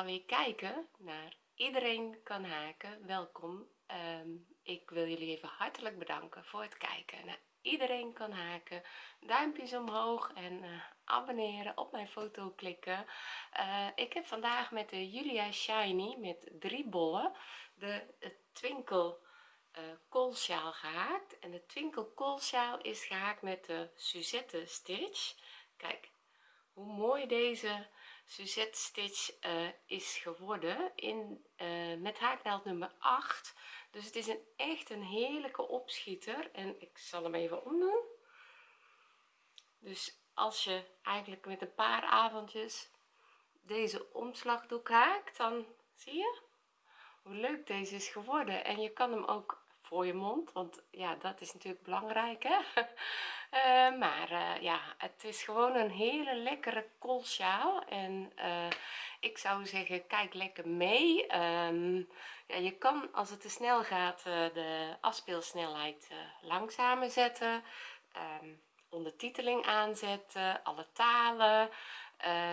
weer kijken naar iedereen kan haken. Welkom. Ehm, ik wil jullie even hartelijk bedanken voor het kijken naar iedereen kan haken. Duimpjes omhoog en uh, abonneren op mijn foto klikken. Uh, ik heb vandaag met de Julia Shiny met drie bollen de, de twinkel uh, koolsjaal gehaakt. En de twinkel koolsjaal is gehaakt met de Suzette stitch. Kijk hoe mooi deze Suzette stitch uh, is geworden in uh, met haaknaald nummer 8 dus het is een echt een heerlijke opschieter. En ik zal hem even omdoen. Dus als je eigenlijk met een paar avondjes deze omslagdoek haakt dan zie je hoe leuk deze is geworden. En je kan hem ook je mond want ja dat is natuurlijk belangrijk hè. Uh, maar uh, ja het is gewoon een hele lekkere koolsjaal en uh, ik zou zeggen kijk lekker mee. Um, ja, je kan als het te snel gaat de afspeelsnelheid langzamer zetten um, ondertiteling aanzetten alle talen.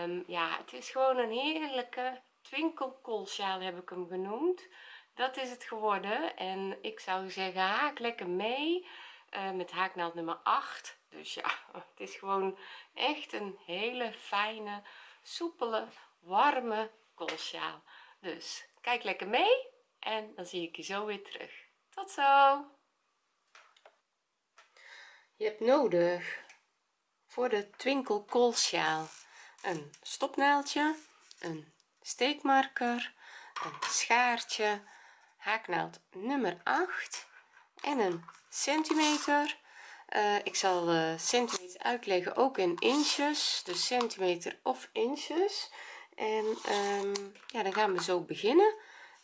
Um, ja het is gewoon een heerlijke twinkelkoolsjaal heb ik hem genoemd dat is het geworden. En ik zou zeggen haak lekker mee uh, met haaknaald nummer 8 dus ja het is gewoon echt een hele fijne soepele warme koolsjaal. Dus kijk lekker mee en dan zie ik je zo weer terug. Tot zo! Je hebt nodig voor de twinkel koolsjaal een stopnaaldje een steekmarker een schaartje haaknaald nummer 8 en een centimeter. Uh, ik zal uh, centimeter uitleggen ook in inches dus centimeter of inches. En um, ja dan gaan we zo beginnen.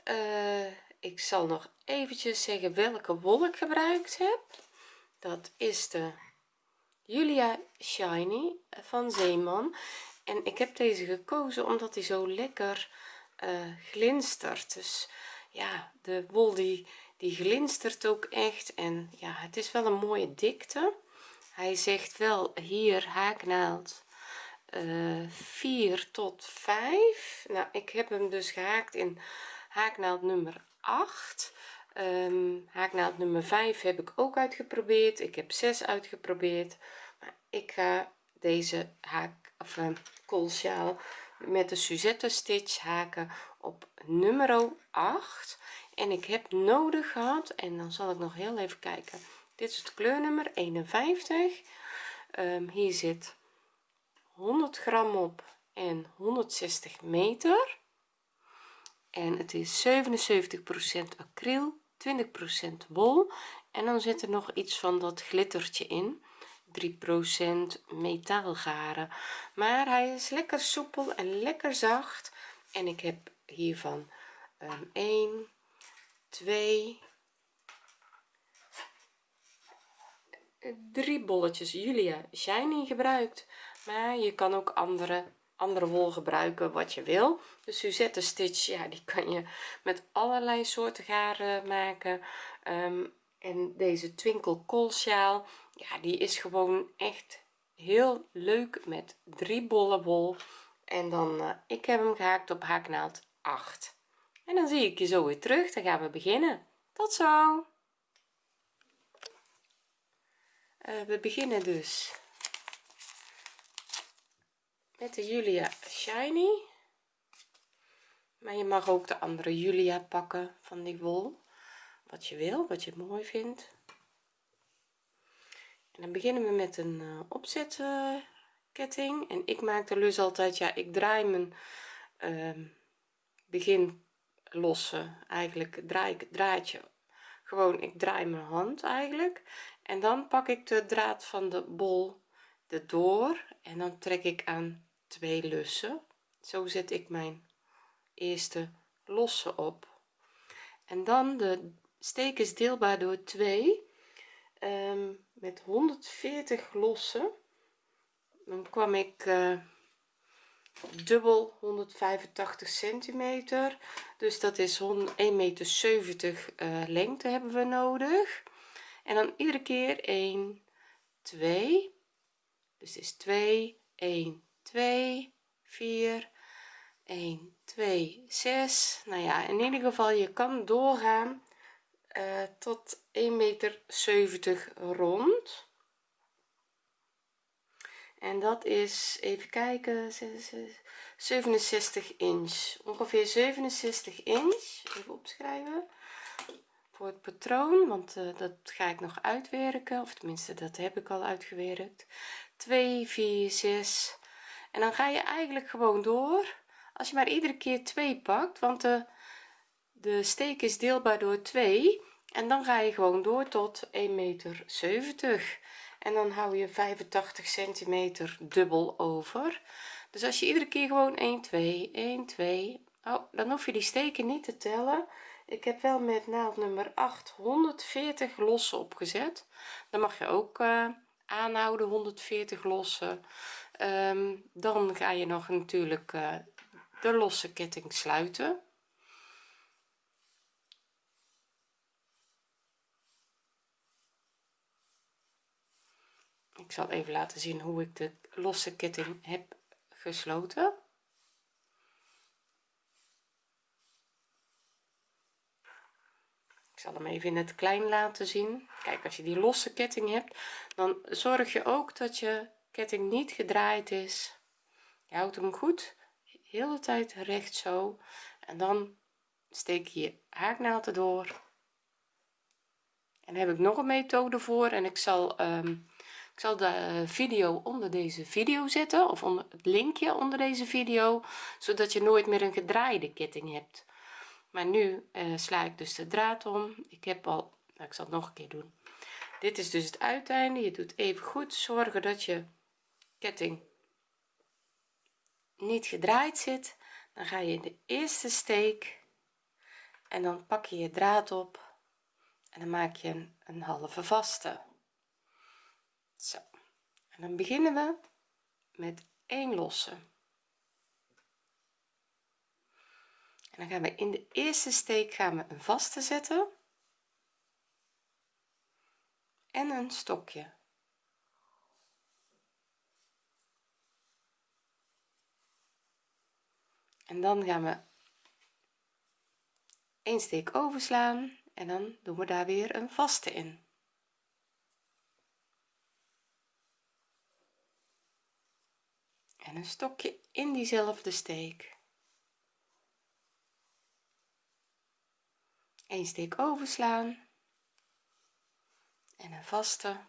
Uh, ik zal nog eventjes zeggen welke wol ik gebruikt heb. Dat is de Julia Shiny van Zeeman. En ik heb deze gekozen omdat hij zo lekker glinstert. Dus ja de wol die die glinstert ook echt en ja het is wel een mooie dikte. Hij zegt wel hier haaknaald uh, eh, 4 tot 5 nou ik heb hem dus gehaakt in haaknaald nummer 8 um, ehm, haaknaald nummer 5 heb ik ook uitgeprobeerd. Ik heb 6 uitgeprobeerd. Maar ik ga deze haak of uh, koolsjaal met de Suzette stitch haken op nummer 8 en ik heb nodig gehad en dan zal ik nog heel even kijken. Dit is het kleurnummer 51 um, hier zit 100 gram op en 160 meter. En het is 77% acryl 20% wol. En dan zit er nog iets van dat glittertje in. 3% metaalgaren. Maar hij is lekker soepel en lekker zacht. En ik heb hiervan um, 1 2 drie bolletjes. Julia Shiny gebruikt maar je kan ook andere andere wol gebruiken wat je wil. De Suzette stitch ja die kan je met allerlei soorten garen maken. Um, en deze twinkel koolsjaal ja die is gewoon echt heel leuk met drie bollen wol. En dan uh, ik heb hem gehaakt op haaknaald 8 en dan zie ik je zo weer terug. Dan gaan we beginnen. Tot zo. Uh, we beginnen dus met de Julia Shiny. Maar je mag ook de andere Julia pakken van die wol. Wat je wil wat je mooi vindt. En dan beginnen we met een uh, opzetketting. En ik maak de lus altijd ja ik draai mijn uh, begin losse eigenlijk draai ik het draadje. Gewoon ik draai mijn hand eigenlijk. En dan pak ik de draad van de bol erdoor. En dan trek ik aan twee lussen. Zo zet ik mijn eerste losse op. En dan de steek is deelbaar door 2 um, met 140 lossen. Dan kwam ik uh, dubbel 185 centimeter. Dus dat is 1 meter 70 uh, lengte hebben we nodig. En dan iedere keer 1 2 dus is 2 1 2 4 1 2 6 nou ja in ieder geval je kan doorgaan uh, tot 1 meter 70 rond en dat is even kijken 67 inch. Ongeveer 67 inch even opschrijven voor het patroon want uh, dat ga ik nog uitwerken of tenminste dat heb ik al uitgewerkt. 2 4 6 en dan ga je eigenlijk gewoon door als je maar iedere keer 2 pakt want de de steek is deelbaar door 2 en dan ga je gewoon door tot 1 meter 70 en dan hou je 85 centimeter dubbel over. Dus als je iedere keer gewoon 1 2 1 2 oh dan hoef je die steken niet te tellen. Ik heb wel met naald nummer 8 140 lossen opgezet. Dan mag je ook uh, aanhouden 140 lossen. Um, dan ga je nog natuurlijk uh, de losse ketting sluiten ik zal even laten zien hoe ik de losse ketting heb gesloten. Ik zal hem even in het klein laten zien. Kijk als je die losse ketting hebt dan zorg je ook dat je ketting niet gedraaid is. Je houdt hem goed heel de tijd recht zo. En dan steek je je haaknaald erdoor. En heb ik nog een methode voor. En ik zal um, ik zal de video onder deze video zetten of onder het linkje onder deze video zodat je nooit meer een gedraaide ketting hebt. Maar nu uh, sla ik dus de draad om. Ik heb al nou, ik zal het nog een keer doen. Dit is dus het uiteinde. Je doet even goed zorgen dat je ketting niet gedraaid zit. Dan ga je in de eerste steek en dan pak je je draad op en dan maak je een halve vaste zo. En dan beginnen we met 1 losse. En dan gaan we in de eerste steek gaan we een vaste zetten. En een stokje. En dan gaan we een steek overslaan en dan doen we daar weer een vaste in en een stokje in diezelfde steek. Een steek overslaan en een vaste.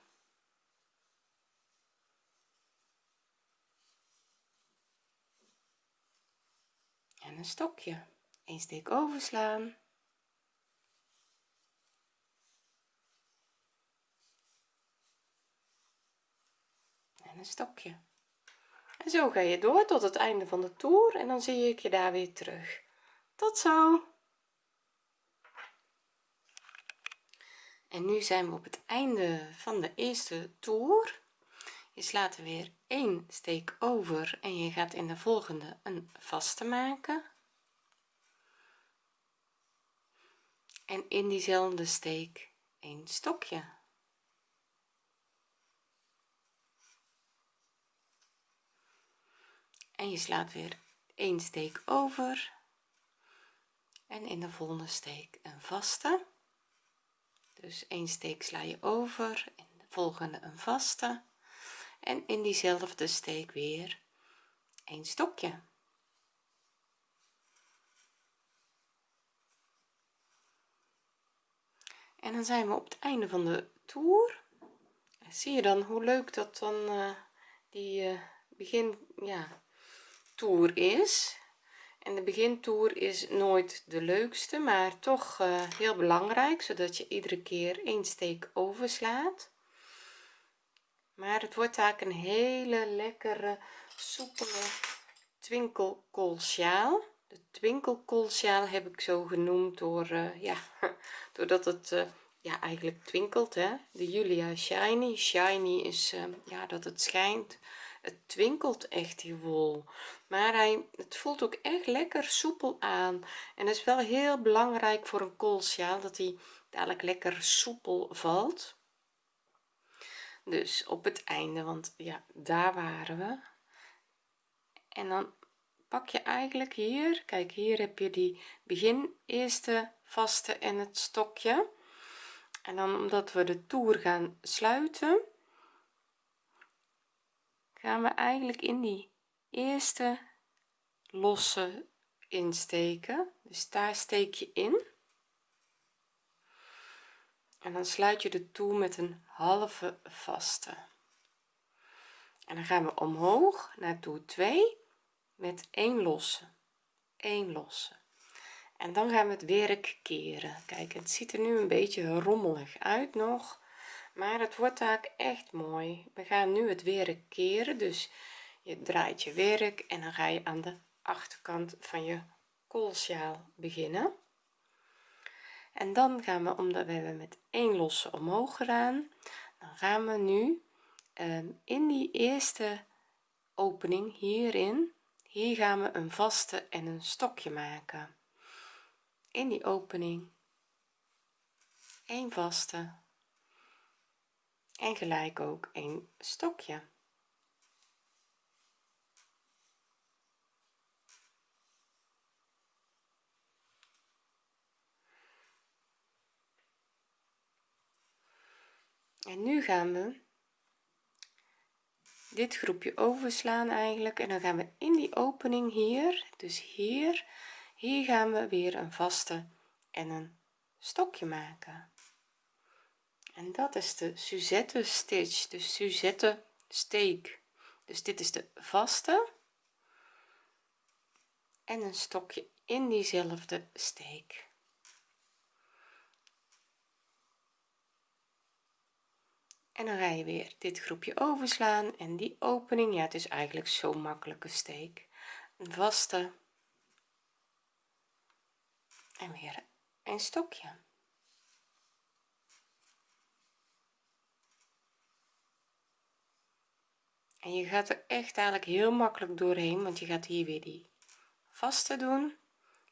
En een stokje. Een steek overslaan. En een stokje zo ga je door tot het einde van de toer en dan zie ik je daar weer terug. Tot zo. En nu zijn we op het einde van de eerste toer. Je slaat er weer één steek over en je gaat in de volgende een vaste maken. En in diezelfde steek een stokje en je slaat weer een steek over. En in de volgende steek een vaste. Dus een steek sla je over in de volgende een vaste. En in diezelfde steek weer een stokje. En dan zijn we op het einde van de toer. Zie je dan hoe leuk dat dan uh, die uh, begin ja toer is. En de begintoer is nooit de leukste maar toch uh, heel belangrijk zodat je iedere keer één steek overslaat. Maar het wordt eigenlijk een hele lekkere soepele twinkelkoolsjaal de twinkelkoolsjaal heb ik zo genoemd door uh, ja doordat het uh, ja eigenlijk twinkelt hè. De Julia shiny. Shiny is ja dat het schijnt het twinkelt echt die wol maar hij het voelt ook echt lekker soepel aan. En dat is wel heel belangrijk voor een koolsjaal dat hij dadelijk lekker soepel valt. Dus op het einde want ja daar waren we. En dan pak je eigenlijk hier kijk hier heb je die begin eerste vaste en het stokje. En dan omdat we de toer gaan sluiten gaan we eigenlijk in die eerste losse insteken. Dus daar steek je in. En dan sluit je de toer met een halve vaste. En dan gaan we omhoog naar toer 2 met 1 losse. 1 losse. En dan gaan we het werk keren. Kijk het ziet er nu een beetje rommelig uit nog maar het wordt eigenlijk echt mooi. We gaan nu het werk keren dus je draait je werk en dan ga je aan de achterkant van je koolsjaal beginnen. En dan gaan we omdat we hebben met 1 losse omhoog gedaan dan gaan we nu Ehm, in die eerste opening hierin hier gaan we een vaste en een stokje maken. In die opening een vaste en gelijk ook een stokje en nu gaan we dit groepje overslaan eigenlijk. En dan gaan we in die opening hier dus hier hier gaan we weer een vaste en een stokje maken. En dat is de Suzette stitch de Suzette steek. Dus dit is de vaste en een stokje in diezelfde steek en dan ga je weer dit groepje overslaan en die opening ja het is eigenlijk zo makkelijke steek. Een vaste. En weer een stokje. En je gaat er echt eigenlijk heel makkelijk doorheen want je gaat hier weer die vaste doen.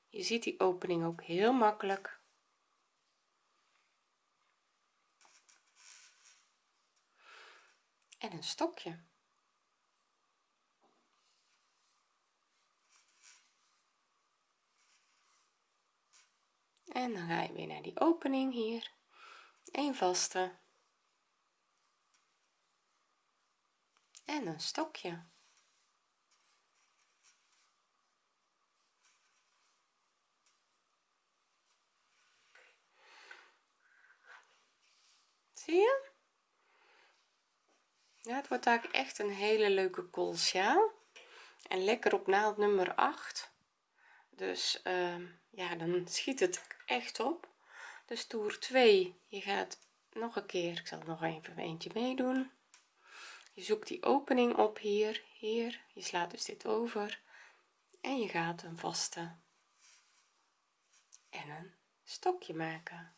Je ziet die opening ook heel makkelijk en een stokje. En dan ga je weer naar die opening hier. Een vaste. En een stokje. Zie je ja het wordt eigenlijk echt een hele leuke koolsjaal en lekker op naald nummer 8 dus uh, ja dan schiet het echt op. Dus toer 2 je gaat nog een keer ik zal nog even eentje meedoen. Je zoekt die opening op hier hier. Je slaat dus dit over. En je gaat een vaste. En een stokje maken.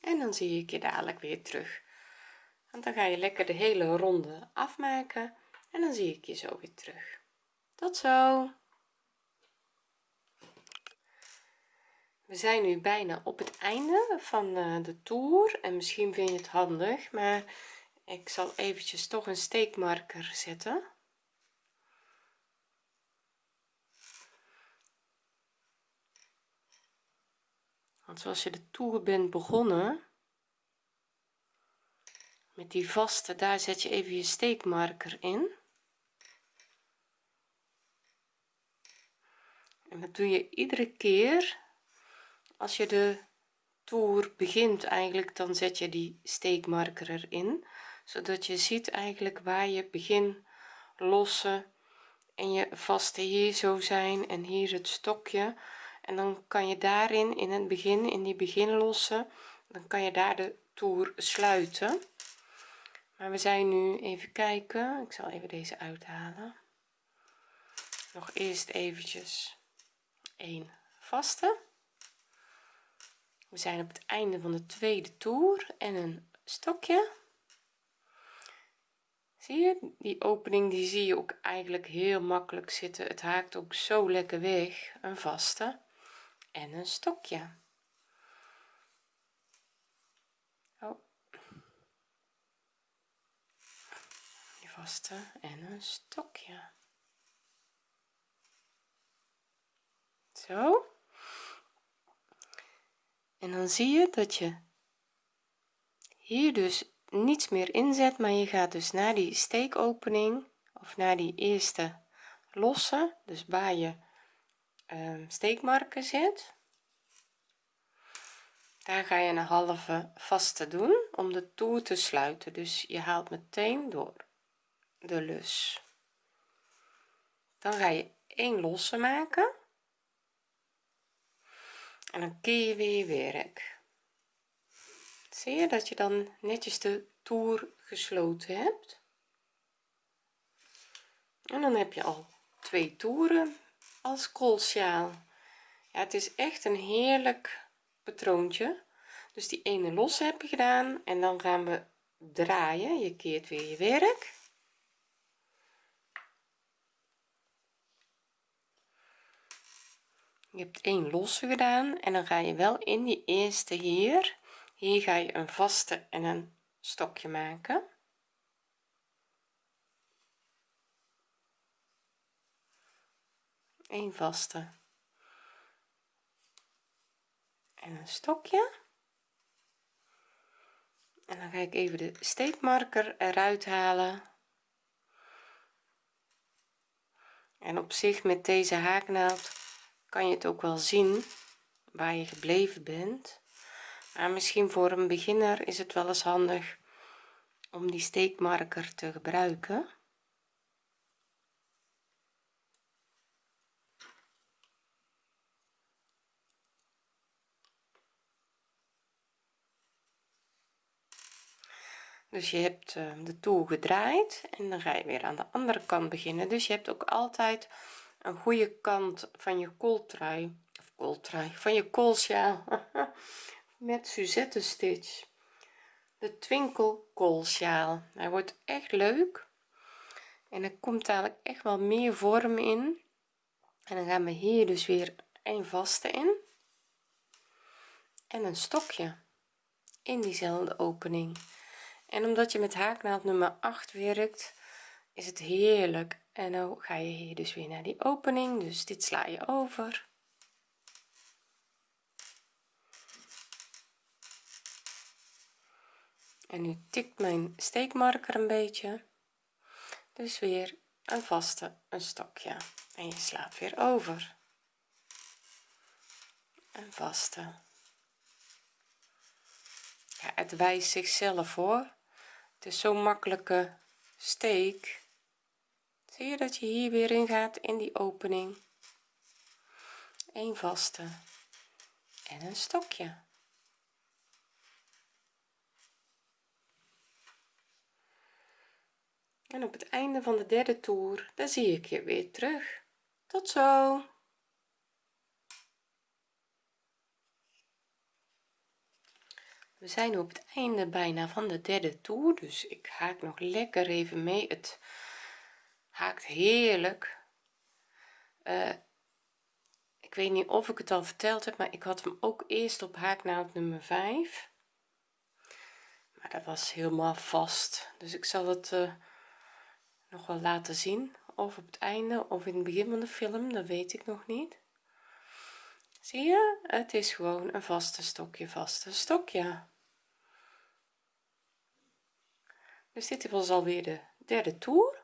En dan zie ik je dadelijk weer terug want dan ga je lekker de hele ronde afmaken en dan zie ik je zo weer terug. Tot zo. We zijn nu bijna op het einde van eh, de toer en misschien vind je het handig maar ik zal eventjes toch een steekmarker zetten. Want zoals je de toer bent begonnen met die vaste daar zet je even je steekmarker in. En dat doe je iedere keer als je de toer begint eigenlijk dan zet je die steekmarker erin zodat je ziet eigenlijk waar je begin losse en je vaste hier zo zijn en hier het stokje. En dan kan je daarin in het begin in die beginlosse dan kan je daar de toer sluiten maar we zijn nu even kijken. Ik zal even deze uithalen. Nog eerst eventjes een vaste. We zijn op het einde van de tweede toer en een stokje. Zie je? Die opening die zie je ook eigenlijk heel makkelijk zitten. Het haakt ook zo lekker weg. Een vaste en een stokje en een stokje. Zo. En dan zie je dat je hier dus niets meer inzet maar je gaat dus naar die steekopening of naar die eerste losse. Dus waar je um, steekmarker zit daar ga je een halve vaste doen om de toer te sluiten. Dus je haalt meteen door de lus. Dan ga je een losse maken. En dan keer je weer je werk. Zie je dat je dan netjes de toer gesloten hebt? En dan heb je al twee toeren als koolsjaal. Ja het is echt een heerlijk patroontje. Dus die ene los heb je gedaan en dan gaan we draaien. Je keert weer je werk je hebt één losse gedaan en dan ga je wel in die eerste hier. Hier ga je een vaste en een stokje maken. Een vaste. En een stokje. En dan ga ik even de steekmarker eruit halen. En op zich met deze haaknaald kan je het ook wel zien waar je gebleven bent. Maar misschien voor een beginner is het wel eens handig om die steekmarker te gebruiken. Dus je hebt uh, de toer gedraaid en dan ga je weer aan de andere kant beginnen. Dus je hebt ook altijd een goede kant van je kooltrui of kooltrui van je koolsjaal met Suzette stitch. De twinkel koolsjaal hij wordt echt leuk. En er komt eigenlijk echt wel meer vorm in. En dan gaan we hier dus weer een vaste in. En een stokje in diezelfde opening. En omdat je met haaknaald nummer 8 werkt is het heerlijk en dan ga je hier dus weer naar die opening dus dit sla je over. En nu tikt mijn steekmarker een beetje. Dus weer een vaste een stokje. En je slaat weer over. Een vaste. Ja, het wijst zichzelf hoor. Het is zo'n makkelijke steek zie je dat je hier weer in gaat in die opening? Een vaste en een stokje. En op het einde van de derde toer dan zie ik je weer terug. Tot zo. We zijn op het einde bijna van de derde toer dus ik haak nog lekker even mee het haakt heerlijk. Uh, ik weet niet of ik het al verteld heb maar ik had hem ook eerst op haaknaald nummer 5 maar dat was helemaal vast. Dus ik zal het uh, nog wel laten zien. Of op het einde of in het begin van de film dat weet ik nog niet. Zie je? Het is gewoon een vaste stokje vaste stokje. Dus dit was alweer de derde toer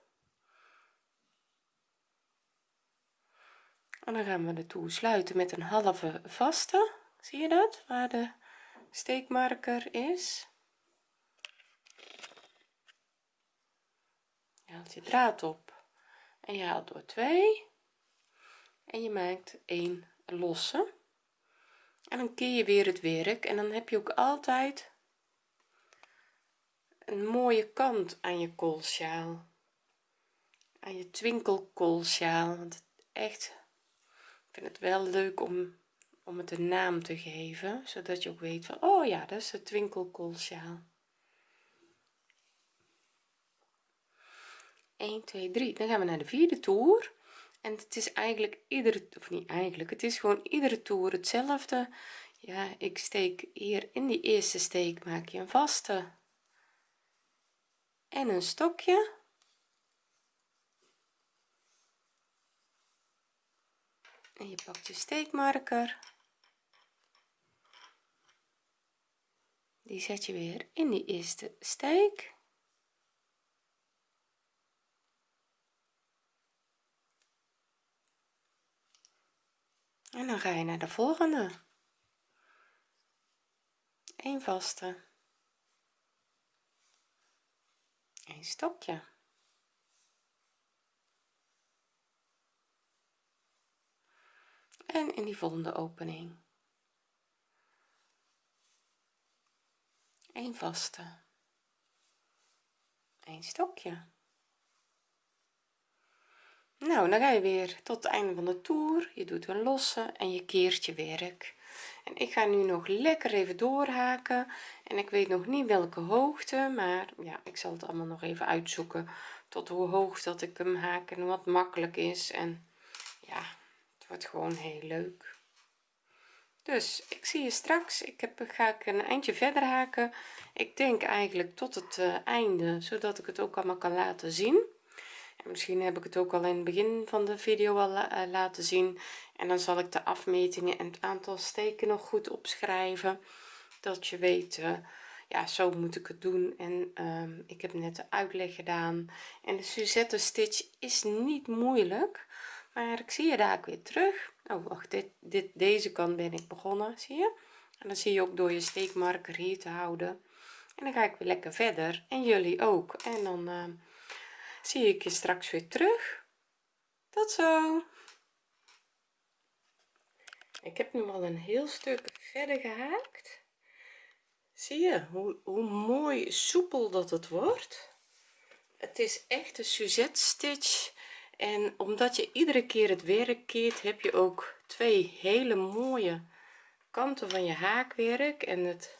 en dan gaan we de toer sluiten met een halve vaste. Zie je dat? Waar de steekmarker is. Je haalt je draad op en je haalt door 2 en je maakt een losse. En dan keer je weer het werk. En dan heb je ook altijd een mooie kant aan je koolsjaal. Aan je twinkelkoolsjaal. Want echt vind het wel leuk om om het een naam te geven zodat je ook weet van oh ja dat is de twinkelkoolsjaal. 1 2 3 dan gaan we naar de vierde toer. En het is eigenlijk iedere of niet eigenlijk het is gewoon iedere toer hetzelfde. Ja ik steek hier in die eerste steek maak je een vaste. En een stokje en je pakt je steekmarker. Die zet je weer in die eerste steek. En dan ga je naar de volgende. Een vaste. Een stokje en in die volgende opening. Een vaste. Een stokje. Nou dan ga je weer tot het einde van de toer. Je doet een losse en je keert je werk. En ik ga nu nog lekker even doorhaken. En ik weet nog niet welke hoogte maar ja ik zal het allemaal nog even uitzoeken tot hoe hoog dat ik hem haak en wat makkelijk is. En ja wordt gewoon heel leuk. Dus ik zie je straks. Ik heb ga ik een eindje verder haken. Ik denk eigenlijk tot het uh, einde zodat ik het ook allemaal kan laten zien. En misschien heb ik het ook al in het begin van de video al uh, laten zien. En dan zal ik de afmetingen en het aantal steken nog goed opschrijven. Dat je weet uh, ja zo moet ik het doen. En uh, ik heb net de uitleg gedaan. En de Suzette stitch is niet moeilijk maar ik zie je daar ook weer terug. Oh wacht dit, dit deze kant ben ik begonnen zie je? En dan zie je ook door je steekmarker hier te houden. En dan ga ik weer lekker verder. En jullie ook. En dan uh, zie ik je straks weer terug. Tot zo. Ik heb nu al een heel stuk verder gehaakt. Zie je hoe, hoe mooi soepel dat het wordt? Het is echt een Suzette stitch en omdat je iedere keer het werk keert heb je ook twee hele mooie kanten van je haakwerk. En het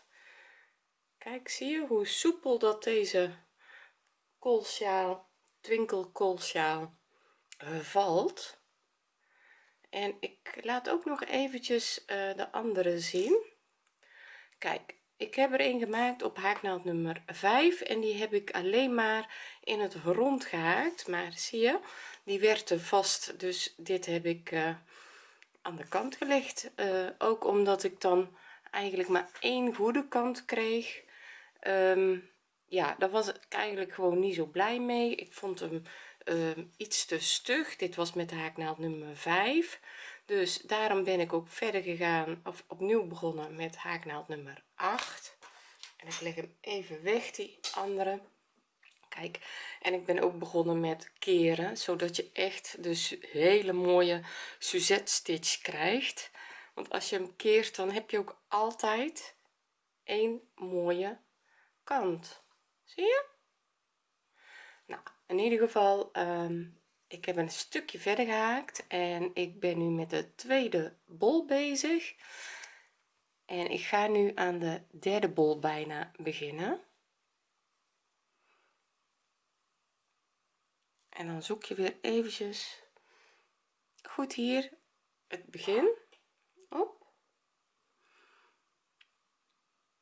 kijk zie je hoe soepel dat deze koolsjaal twinkelkoolsjaal uh, valt. En ik laat ook nog eventjes uh, de andere zien. Kijk ik heb er een gemaakt op haaknaald nummer 5 en die heb ik alleen maar in het rond gehaakt. Maar zie je die werd er vast dus dit heb ik uh, aan de kant gelegd. Uh, ook omdat ik dan eigenlijk maar één goede kant kreeg. Um, ja daar was ik eigenlijk gewoon niet zo blij mee. Ik vond hem uh, iets te stug. Dit was met de haaknaald nummer 5 dus daarom ben ik ook verder gegaan of opnieuw begonnen met haaknaald nummer 8 en ik leg hem even weg die andere kijk en ik ben ook begonnen met keren zodat je echt dus hele mooie Suzette stitch krijgt. Want als je hem keert dan heb je ook altijd een mooie kant. Zie je? Nou in ieder geval um, ik heb een stukje verder gehaakt en ik ben nu met de tweede bol bezig. En ik ga nu aan de derde bol bijna beginnen en dan zoek je weer eventjes. Goed hier het begin. Op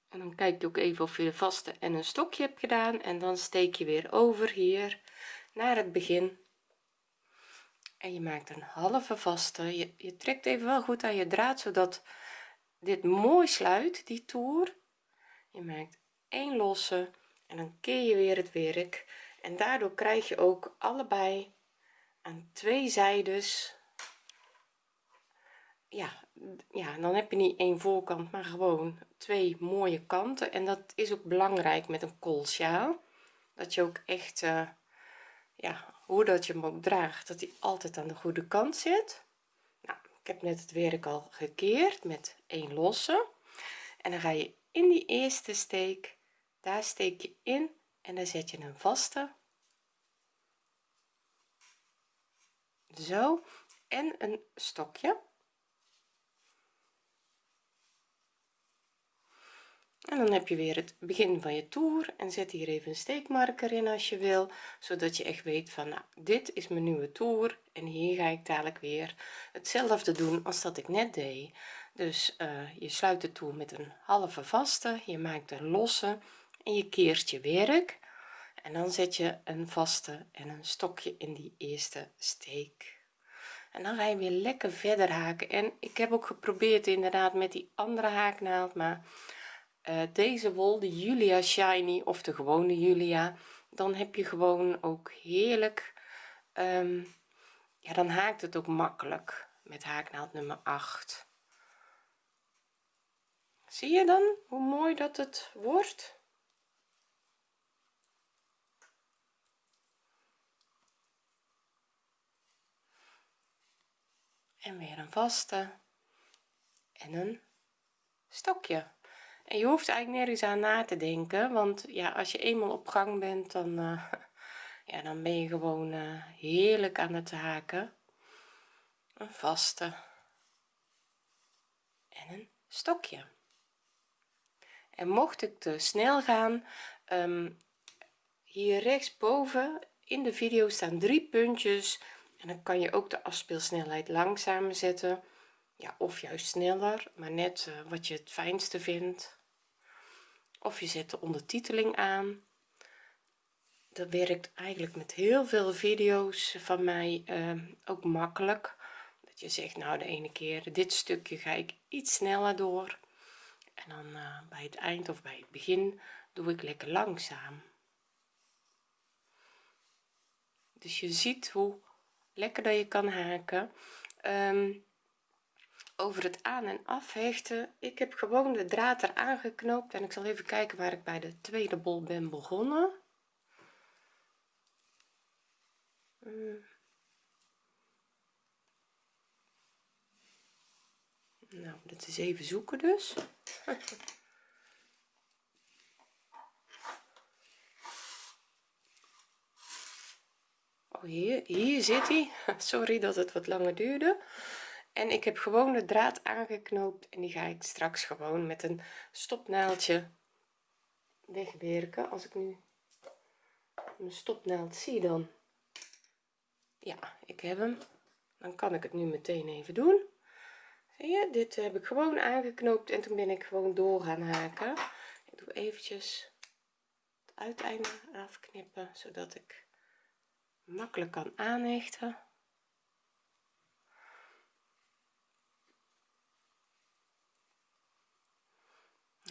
en dan kijk je ook even of je de vaste en een stokje hebt gedaan. En dan steek je weer over hier naar het begin. En je maakt een halve vaste. Je, je trekt even wel goed aan je draad zodat dit mooi sluit die toer. Je maakt één losse. En dan keer je weer het werk en daardoor krijg je ook allebei aan twee zijdes ja ja dan heb je niet één voorkant maar gewoon twee mooie kanten. En dat is ook belangrijk met een koolsjaal dat je ook echt uh, ja hoe dat je hem ook draagt dat hij altijd aan de goede kant zit. Nou, ik heb net het werk al gekeerd met één losse. En dan ga je in die eerste steek daar steek je in en dan zet je een vaste. Zo. En een stokje. En dan heb je weer het begin van je toer. En zet hier even een steekmarker in als je wil zodat je echt weet van nou dit is mijn nieuwe toer. En hier ga ik dadelijk weer hetzelfde doen als dat ik net deed. Dus uh, je sluit de toer met een halve vaste. Je maakt een losse en je keert je werk en dan zet je een vaste en een stokje in die eerste steek. En dan ga je weer lekker verder haken. En ik heb ook geprobeerd inderdaad met die andere haaknaald maar uh, deze wol de Julia shiny of de gewone Julia dan heb je gewoon ook heerlijk um, ja dan haakt het ook makkelijk met haaknaald nummer 8 zie je dan hoe mooi dat het wordt en weer een vaste. En een stokje. En je hoeft eigenlijk nergens aan na te denken want ja als je eenmaal op gang bent dan uh, ja dan ben je gewoon uh, heerlijk aan het haken. Een vaste. En een stokje. En mocht ik te snel gaan um, hier rechtsboven in de video staan drie puntjes en dan kan je ook de afspeelsnelheid langzamer zetten. Ja of juist sneller maar net uh, wat je het fijnste vindt. Of je zet de ondertiteling aan. Dat werkt eigenlijk met heel veel video's van mij uh, ook makkelijk. Dat je zegt nou de ene keer dit stukje ga ik iets sneller door. En dan uh, bij het eind of bij het begin doe ik lekker langzaam. Dus je ziet hoe lekker dat je kan haken. Um, over het aan en afhechten ik heb gewoon de draad er aangeknoopt en ik zal even kijken waar ik bij de tweede bol ben begonnen. Um, nou dat is even zoeken dus hier hier zit hij. Sorry dat het wat langer duurde. En ik heb gewoon de draad aangeknoopt en die ga ik straks gewoon met een stopnaaldje wegwerken. Als ik nu mijn stopnaald zie dan. Ja ik heb hem. Dan kan ik het nu meteen even doen. Zie je dit heb ik gewoon aangeknoopt en toen ben ik gewoon door gaan haken. Ik doe eventjes het uiteinde afknippen zodat ik makkelijk kan aanhechten.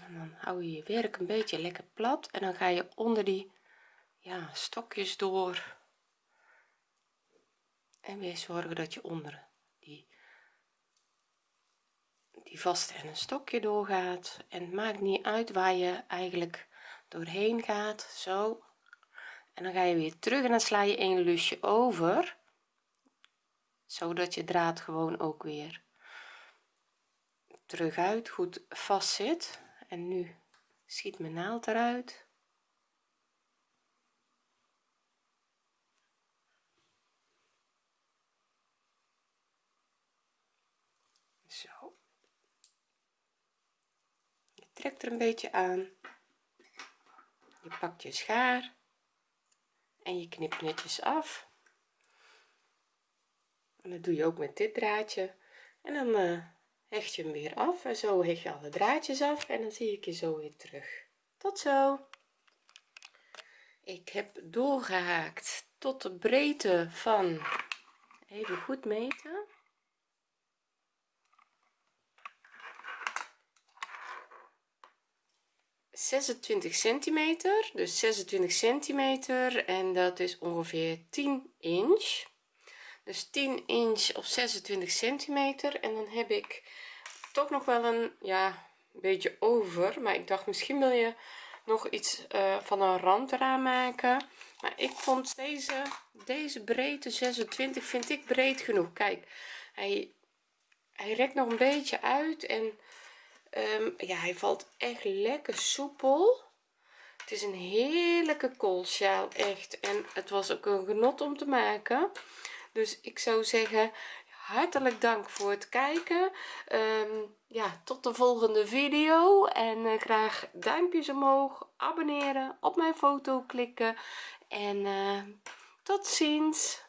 En dan hou je je werk een beetje lekker plat en dan ga je onder die ja stokjes door. En weer zorgen dat je onder die die vaste en een stokje doorgaat. En het maakt niet uit waar je eigenlijk doorheen gaat. Zo en dan ga je weer terug en dan sla je een lusje over zodat je draad gewoon ook weer terug uit goed vast zit. En nu schiet mijn naald eruit. Zo. Je trekt er een beetje aan. Je pakt je schaar en je knipt netjes af. En dat doe je ook met dit draadje. En dan uh, hecht je hem weer af en zo hecht je alle draadjes af en dan zie ik je zo weer terug. Tot zo. Ik heb doorgehaakt tot de breedte van even goed meten 26 centimeter dus 26 centimeter en dat is ongeveer 10 inch. Dus 10 inch op 26 centimeter en dan heb ik toch nog wel een ja beetje over maar ik dacht misschien wil je nog iets uh, van een rand eraan maken. Maar ik vond deze deze breedte 26 vind ik breed genoeg. Kijk hij hij rekt nog een beetje uit en um, ja hij valt echt lekker soepel. Het is een heerlijke koolsjaal echt. En het was ook een genot om te maken. Dus ik zou zeggen hartelijk dank voor het kijken. Um, ja tot de volgende video. En uh, graag duimpjes omhoog abonneren op mijn foto klikken. En uh, tot ziens